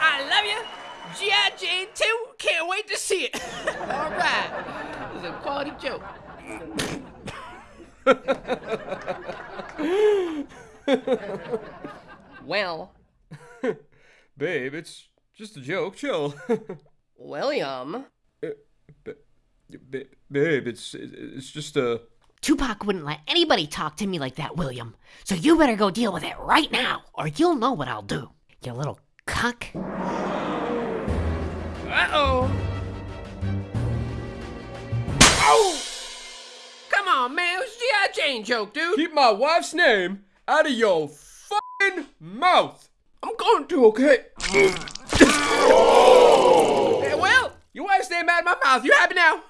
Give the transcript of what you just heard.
I love you. G.I. Jane 2, can't wait to see it. All right. This is a quality joke. Well, Babe, it's just a joke. Chill. William. Uh, ba- Babe, it's it's just a. Tupac wouldn't let anybody talk to me like that, William. So you better go deal with it right now, or you'll know what I'll do. You little cuck. Uh-oh. Oh! Come on, man. It was a G.I. Jane joke, dude. Keep my wife's name out of your fucking mouth. I'm going to, okay? Mm. Yeah, well, your wife's name out of my mouth. You happy now? All right.